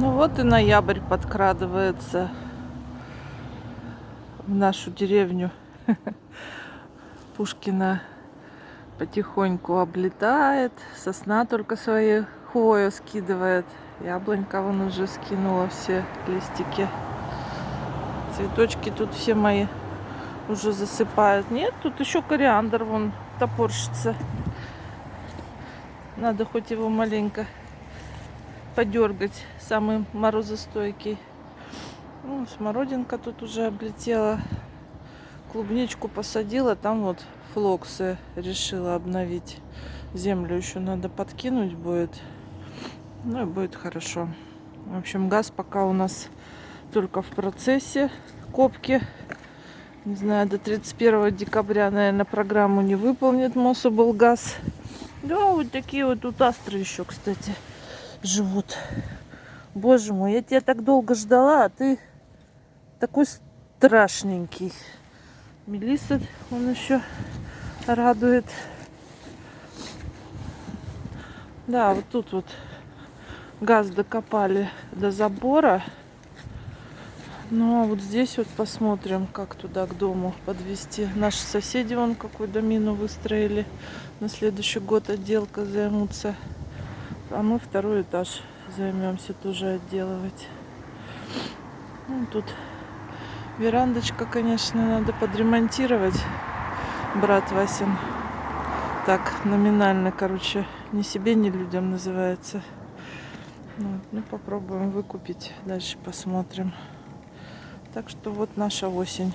Ну вот и ноябрь подкрадывается в нашу деревню. Пушкина потихоньку облетает. Сосна только свои хвою скидывает. Яблонька вон уже скинула все листики. Цветочки тут все мои уже засыпают. Нет, тут еще кориандр вон топорщится. Надо хоть его маленько подергать. Самый морозостойкий. Ну, смородинка тут уже облетела. Клубничку посадила. Там вот флоксы решила обновить. Землю еще надо подкинуть будет. Ну и будет хорошо. В общем, газ пока у нас только в процессе копки. Не знаю, до 31 декабря, наверное, программу не выполнит Мособл газ. Да, вот такие вот тут астры еще, кстати, живут. Боже мой, я тебя так долго ждала, а ты такой страшненький. Мелисса, он еще радует. Да, вот тут вот газ докопали до забора. Ну а вот здесь вот посмотрим, как туда к дому подвести. Наши соседи вон какую домину выстроили. На следующий год отделка займутся. А мы второй этаж займемся тоже отделывать. Ну, тут верандочка, конечно, надо подремонтировать. Брат Васин. Так, номинально, короче, ни себе, ни людям называется. Ну, ну попробуем выкупить. Дальше посмотрим. Так что вот наша осень.